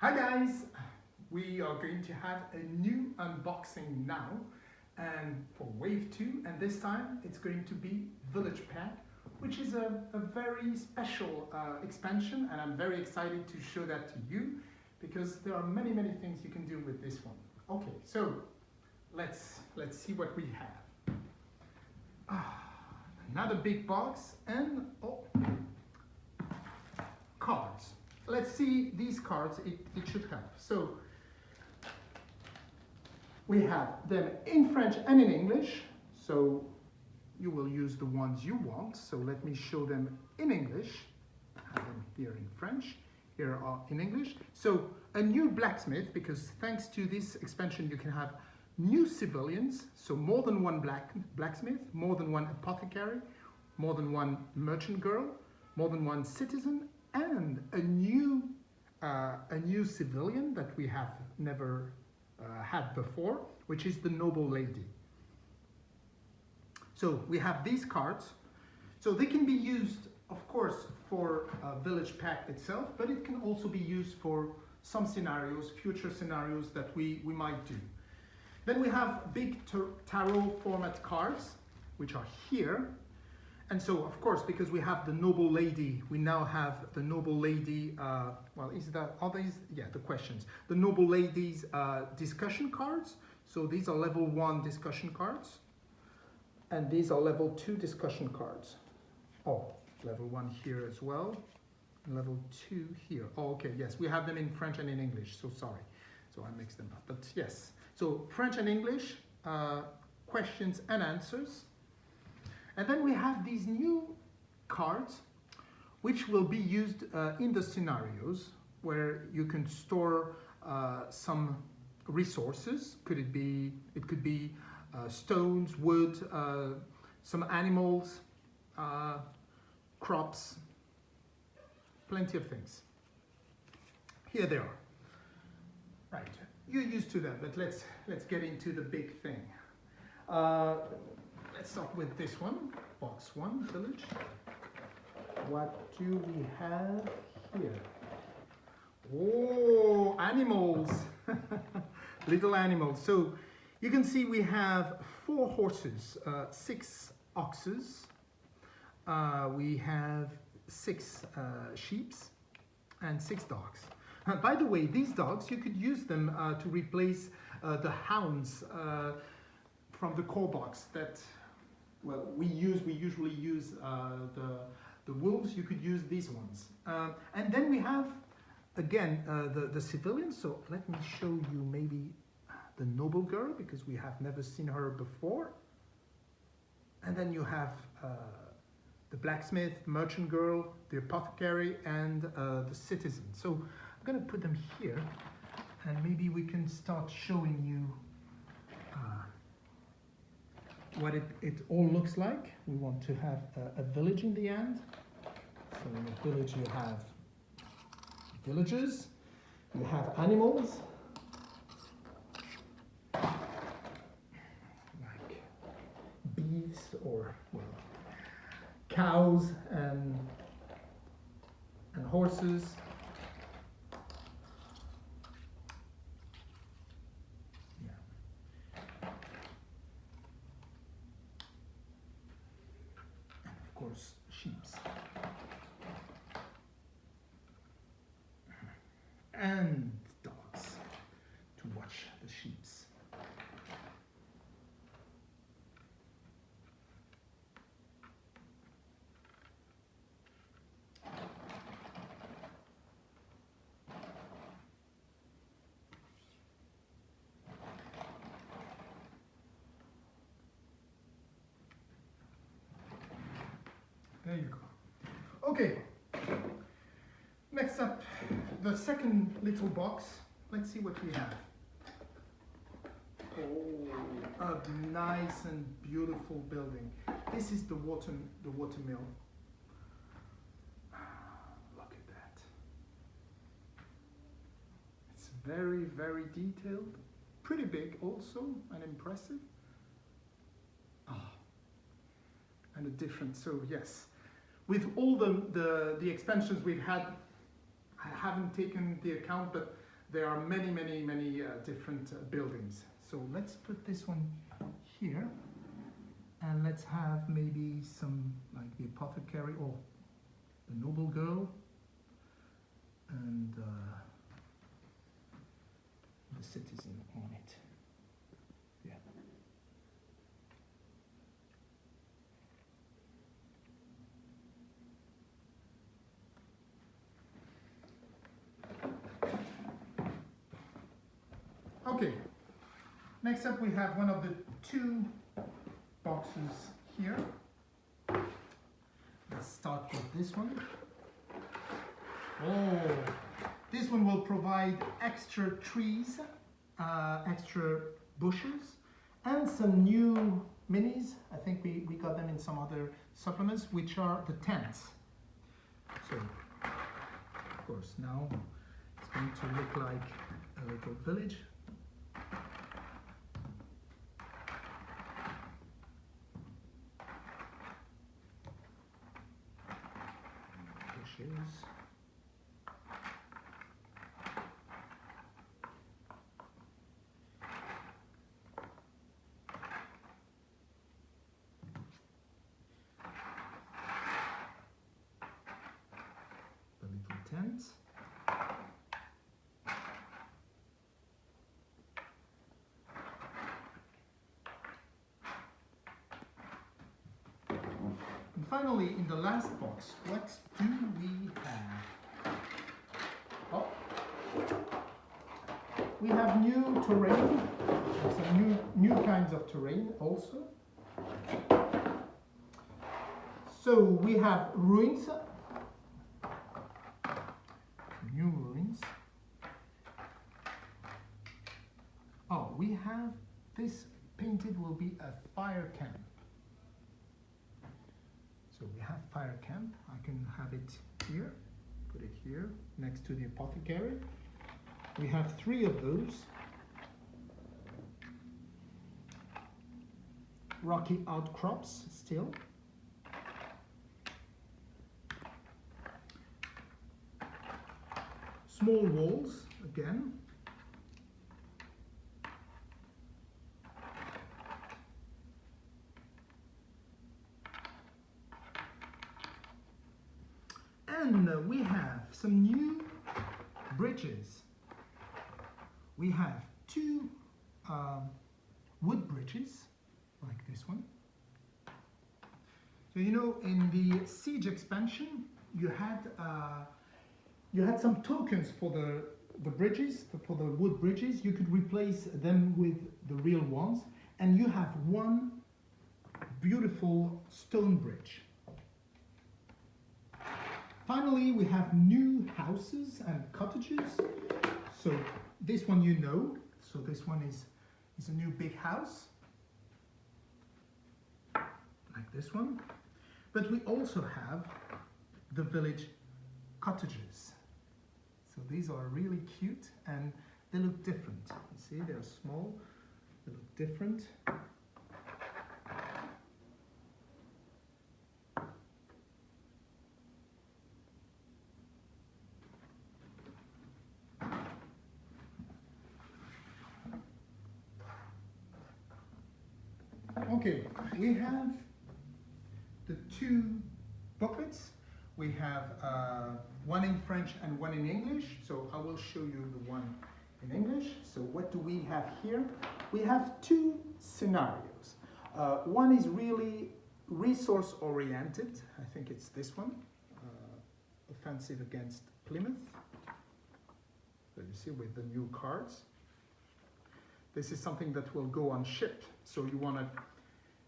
Hi guys! We are going to have a new unboxing now and for wave 2 and this time it's going to be Village Pack which is a, a very special uh, expansion and I'm very excited to show that to you because there are many many things you can do with this one. Okay, so let's let's see what we have. Ah, another big box and oh, cards. Let's see these cards, it, it should help. So we have them in French and in English. So you will use the ones you want. So let me show them in English. I have them here in French, here are in English. So a new blacksmith, because thanks to this expansion you can have new civilians, so more than one black blacksmith, more than one apothecary, more than one merchant girl, more than one citizen, and a new uh, a new civilian that we have never uh, had before, which is the noble lady. So we have these cards. So they can be used, of course, for a village pack itself, but it can also be used for some scenarios, future scenarios that we, we might do. Then we have big tarot format cards, which are here. And so, of course, because we have the noble lady, we now have the noble lady, uh, well, is that, are these, yeah, the questions. The noble lady's uh, discussion cards. So these are level one discussion cards. And these are level two discussion cards. Oh, level one here as well. Level two here. Oh, okay, yes, we have them in French and in English, so sorry. So I mixed them up, but yes. So French and English, uh, questions and answers. And then we have these new cards which will be used uh, in the scenarios where you can store uh, some resources. Could it be, it could be uh, stones, wood, uh, some animals, uh, crops, plenty of things. Here they are. Right, you're used to that, but let's, let's get into the big thing. Let's start with this one, box one, village. What do we have here? Oh, animals, little animals. So you can see we have four horses, uh, six oxes, uh, we have six uh, sheeps and six dogs. Uh, by the way, these dogs, you could use them uh, to replace uh, the hounds from the core box that well, we use, we usually use uh, the, the wolves, you could use these ones. Uh, and then we have, again, uh, the, the civilians. So let me show you maybe the noble girl, because we have never seen her before. And then you have uh, the blacksmith, merchant girl, the apothecary, and uh, the citizen. So I'm gonna put them here, and maybe we can start showing you uh, what it, it all looks like. We want to have a, a village in the end. So in a village you have villagers, you have animals, like bees or well, cows and, and horses. course, sheeps. And dogs to There you go. Okay. Next up, the second little box. Let's see what we have. Oh, a nice and beautiful building. This is the water, the water mill. Look at that. It's very, very detailed. Pretty big also and impressive. Ah, and a different, so yes, with all the, the, the expansions we've had, I haven't taken the account, but there are many, many, many uh, different uh, buildings. So let's put this one here and let's have maybe some like the apothecary or the noble girl and uh, the citizen on it. Yeah. Okay. Next up we have one of the two boxes here. Let's start with this one. Oh, this one will provide extra trees, uh, extra bushes, and some new minis. I think we, we got them in some other supplements, which are the tents. So, of course, now it's going to look like a little village. Bushes. the little tent. And finally, in the last box, what do we have? Oh, we have new terrain, some new new kinds of terrain also. So we have ruins new ruins. Oh, we have this painted will be a fire camp. So we have fire camp. I can have it here, put it here next to the apothecary. We have three of those. Rocky outcrops still. small walls again. And uh, we have some new bridges. We have two um, wood bridges, like this one. So you know, in the siege expansion, you had uh, you had some tokens for the the bridges for the wood bridges you could replace them with the real ones and you have one beautiful stone bridge finally we have new houses and cottages. So this one you know. So this one is is a new big house. Like this one. But we also have the village cottages. So these are really cute and they look different. You see, they're small, they look different. Okay, we have the two booklets. We have uh, one in French and one in English. So I will show you the one in English. So what do we have here? We have two scenarios. Uh, one is really resource oriented. I think it's this one, uh, offensive against Plymouth. So you see with the new cards. This is something that will go on ship. So you want to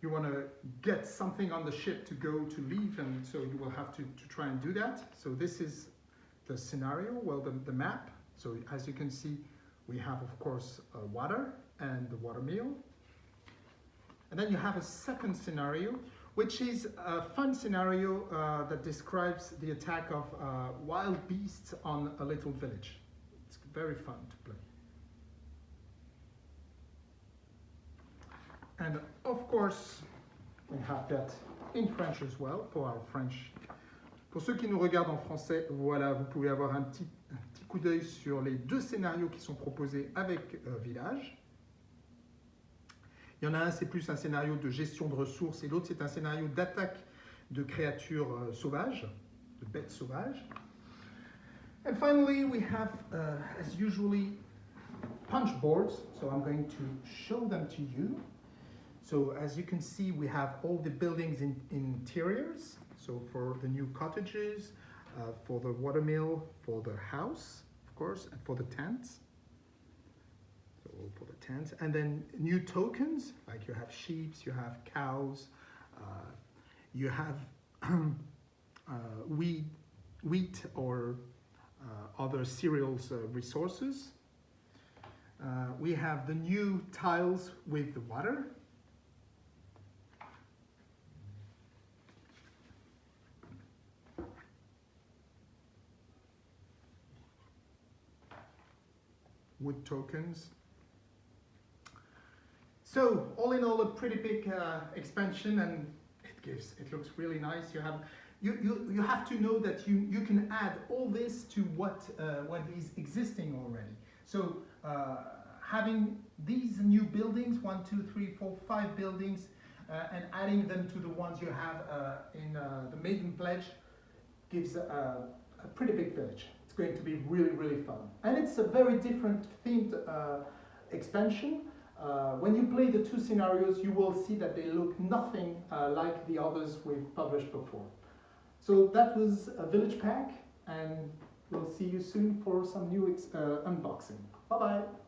you want to get something on the ship to go to leave and so you will have to, to try and do that. So this is the scenario, well the, the map. So as you can see we have of course uh, water and the water mill. And then you have a second scenario which is a fun scenario uh, that describes the attack of uh, wild beasts on a little village. It's very fun to play. And of course, we have that in French as well for our French. Pour ceux qui nous regardent en français, voilà, vous pouvez avoir un petit, un petit coup d'œil sur les deux scénarios qui sont proposés avec euh, Village. Il y en a un, c'est plus un scénario de gestion de ressources et l'autre, c'est un scénario d'attaque de créatures euh, sauvages, de bêtes sauvages. And finally, we have, uh, as usually, punch boards. So I'm going to show them to you. So as you can see, we have all the buildings in interiors. So for the new cottages, uh, for the watermill, for the house, of course, and for the tents. So for the tents, and then new tokens, like you have sheep, you have cows, uh, you have uh, wheat, wheat or uh, other cereals uh, resources. Uh, we have the new tiles with the water. Wood tokens. So all in all, a pretty big uh, expansion, and it gives it looks really nice. You have you, you, you have to know that you, you can add all this to what uh, what is existing already. So uh, having these new buildings, one, two, three, four, five buildings, uh, and adding them to the ones you have uh, in uh, the Maiden Pledge gives a, a pretty big village. It's going to be really, really fun. And it's a very different themed uh, expansion. Uh, when you play the two scenarios, you will see that they look nothing uh, like the others we've published before. So that was a village pack, and we'll see you soon for some new uh, unboxing. Bye-bye.